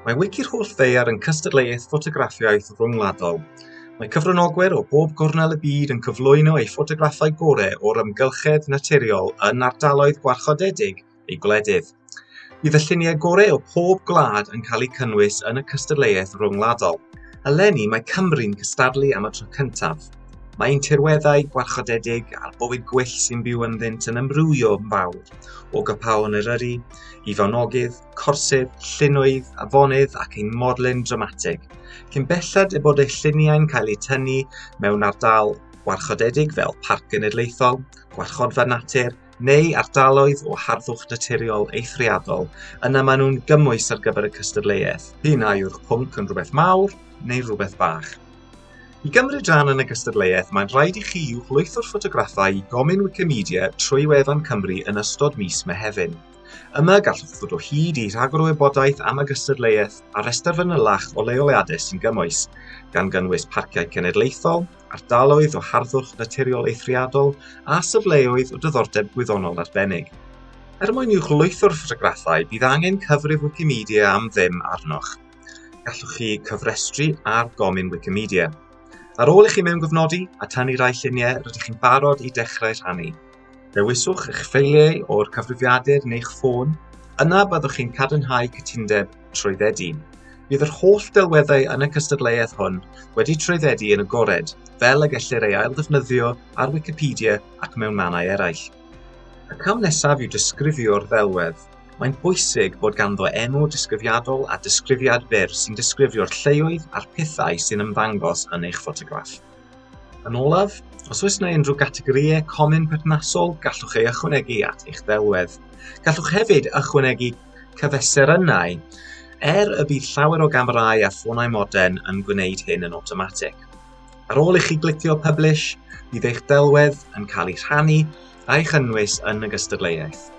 Mae wici'r holl Ddeiar yn cystadleuaeth ffotograffiaeth ryngwladol. Mae cyfranogwyr o bob gornel y byd yn cyflwyno eu ffotograffau gorau o'r amgylchedd naturiol yn ardaloedd gwarchodedig eu gwledydd. Bydd y lluniau gorau o pob gwlad yn cael eu cynnwys yn y cystadleuaeth ryngwladol. Eleni mae Cymru'n cystadlu am y tro cyntaf Mae'n tirweddau gwarchodedig a'r bywyd gwyll sy'n byw ynddynt yn ymrwyo yn fawr o gypaon Eryri i fawnogydd, corsedd, llunwydd, afonydd ac ein morlyn dramatig cyn belled y bod eu lluniau'n cael eu tynnu mewn ardal gwarchodedig fel parc genedlaethol, gwarchodfa natur neu ardaloedd o harddwch naturiol eithriadol yna maen nhw'n gymwys ar gyfer y cystadleuaeth. Hynna yw'r pwnc yn rhywbeth mawr neu rhywbeth bach. I gymryd rhan yn y gystadleuaeth, mae'n rhaid i chi i'w hlwyth o'r ffotograffau i gomyn Wikimedia trwy wefan Cymru yn ystod mis Mehefin. Yma gallwch ddod o hyd i rhagor o wybodaeth am y gystadleuaeth a restr fanylach o leoliadau sy'n gymwys, gan gynnwys parciau cenedlaethol, ardaloedd o harddwch naturiol eithriadol a syfleoedd o diddordeb gwyddonol arbennig. Er mwyn i'w chlwyth o'r ffotograffau, bydd angen cyfrif Wikimedia am ddim arnoch. Gallwch chi cyfrestru ar gomyn Wikimedia. Ar ôl i chi mewngyfnodi a tynnu rai lluniau rydych chi'n barod i dechrau rhannu. Dewiswch eich ffeiliau o'r cyfrifiadur neu'ch ffôn. Yna byddwch chi'n cadarnhau cytundeb trwyddedyn. Bydd yr holl delweddau yn y cystadleuaeth hwn wedi trwyddedi yn agored, fel y gellir ei ail-ddefnyddio ar Wikipedia ac mewn mannau eraill. Y cam nesaf yw disgrifio'r ddelwedd. Mae'n bwysig bod ganddo enw disgrifiadol a disgrifiad byr sy'n disgrifio'r lleoedd a'r pethau sy'n ymddangos yn eich ffotograff. Yn olaf, os oes yna unrhyw gategoriau comin perthnasol, gallwch ei ychwanegu at eich ddelwedd. Gallwch hefyd ychwanegu cyfeserynau, er y bydd llawer o gamerau a ffonau modern yn gwneud hyn yn automatic. Ar ôl i chi glicio Publish, bydd eich delwedd yn cael ei rhannu a'i chynnwys yn y gystadleuaeth.